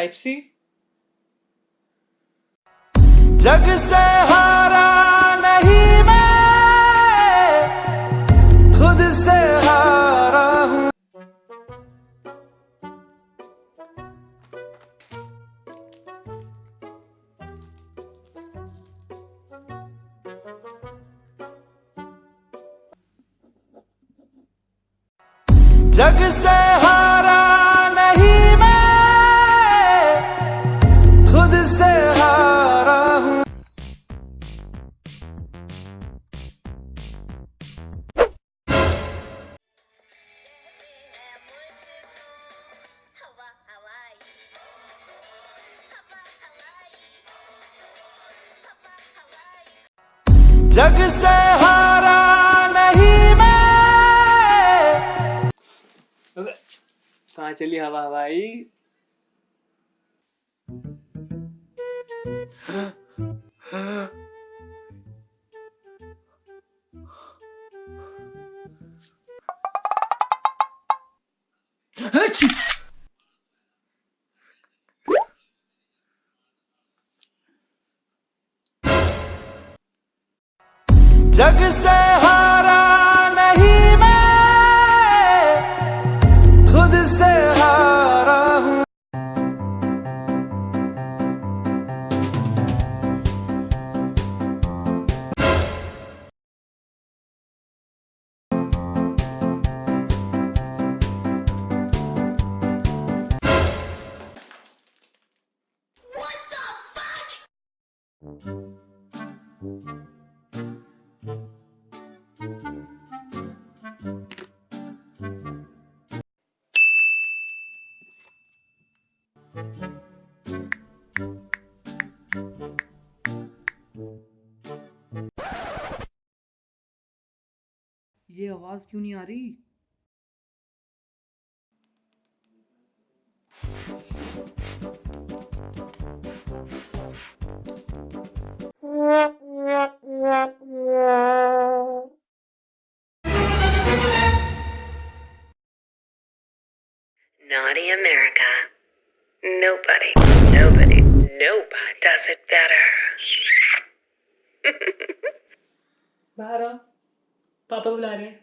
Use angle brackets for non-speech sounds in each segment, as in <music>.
Type C जग से हारा नहीं मैं खुद से हारा हूँ। जग से जग से हारा नहीं मैं। कहा चली हवा हवाई? <laughs> जग से हारा नहीं मैं खुद से हारा हूँ। ये आवाज क्यों नहीं आ रही Naughty America. Nobody, nobody, nobody does it better. <laughs> बाहर आ पापा बुला रहे हैं।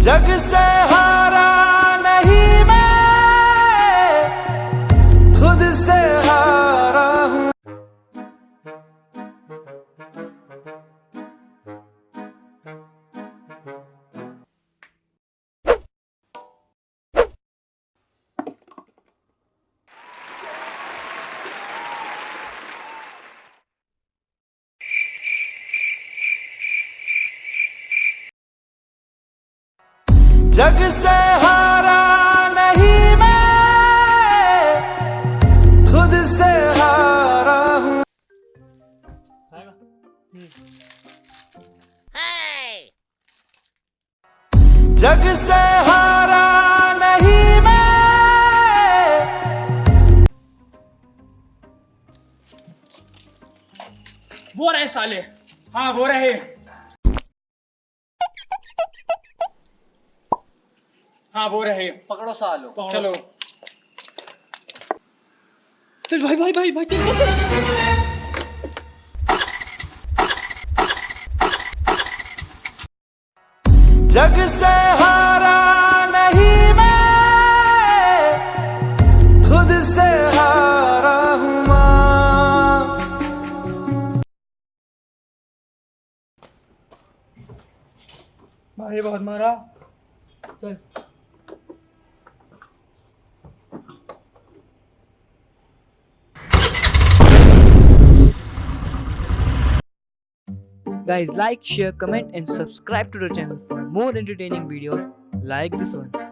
जग से हारा जग से हारा नहीं मैं, खुद से हारा हूँ। जग से हारा नहीं मैं। वो रहे साले। हाँ वो रहे। हाँ वो रहे। पकड़ो सालो। चलो। चल भाई भाई भाई भाई चल चल चल। जग से हारा नहीं मैं खुद से हारा हूँ माँ। भाई बहुत मारा। चल। Guys, like, share, comment, and subscribe to the channel for more entertaining videos like this one.